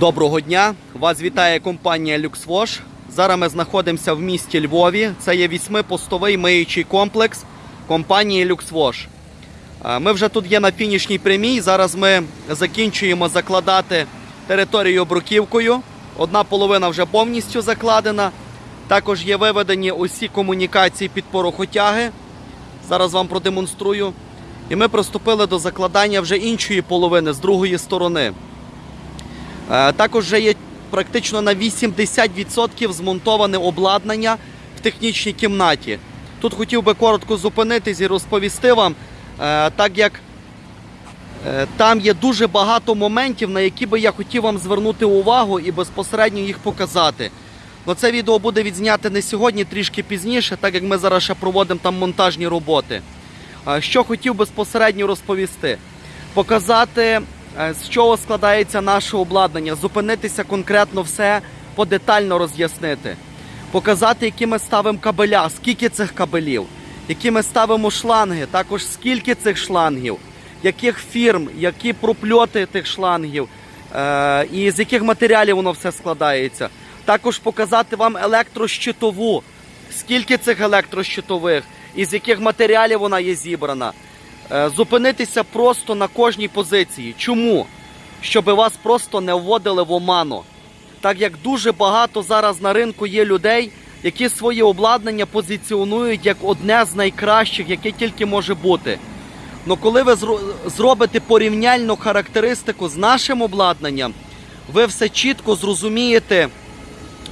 Доброго дня! Вас вітає компанія LuxWash. Зараз ми знаходимося в місті Львові. Це є вісьмипостовий миючий комплекс компанії LuxWash. Е, Ми вже тут є на фінішній прямій. Зараз ми закінчуємо закладати територію бруківкою. Одна половина вже повністю закладена. Також є виведені усі комунікації під порохотяги. Зараз вам продемонструю. І ми приступили до закладання вже іншої половини з другої сторони. Е, Також вже є практично на 80% змонтоване обладнання в технічній кімнаті. Тут хотів би коротко зупинитись і розповісти вам, е, так як е, там є дуже багато моментів, на які би я хотів вам звернути увагу і безпосередньо їх показати. Но це відео буде відзняте не сьогодні, трішки пізніше, так як ми зараз ще проводимо там монтажні роботи. Що хотів безпосередньо розповісти? Показати, з чого складається наше обладнання, зупинитися конкретно все, подетально роз'яснити. Показати, які ми ставимо кабеля, скільки цих кабелів, які ми ставимо шланги, також скільки цих шлангів, яких фірм, які пропльоти тих шлангів, е, і з яких матеріалів воно все складається. Також показати вам електрощитову, скільки цих електрощитових, і з яких матеріалів вона є зібрана. Е, Зупинитися просто на кожній позиції. Чому? Щоб вас просто не вводили в оману. Так як дуже багато зараз на ринку є людей, які своє обладнання позиціонують як одне з найкращих, яке тільки може бути. Ну коли ви зробите порівняльну характеристику з нашим обладнанням, ви все чітко зрозумієте,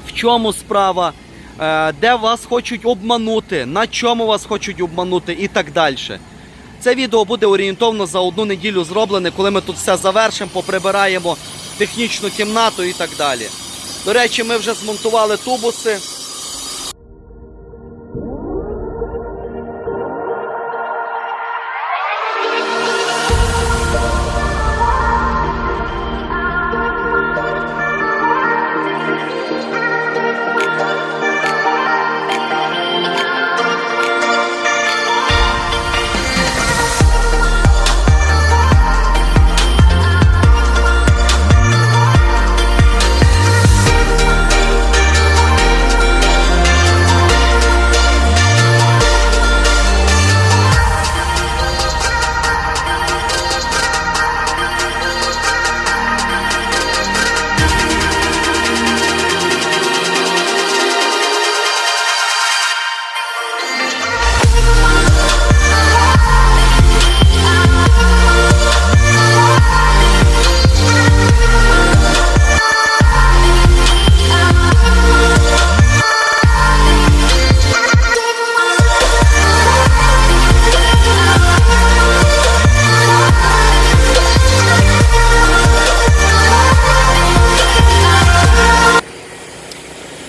в чому справа, е, де вас хочуть обманути, на чому вас хочуть обманути і так далі. Це відео буде орієнтовно за одну неділю зроблене, коли ми тут все завершимо, поприбираємо технічну кімнату і так далі. До речі, ми вже змонтували тубуси.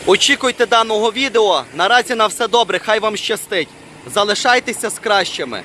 Очікуйте даного відео. Наразі на все добре, хай вам щастить. Залишайтеся з кращими.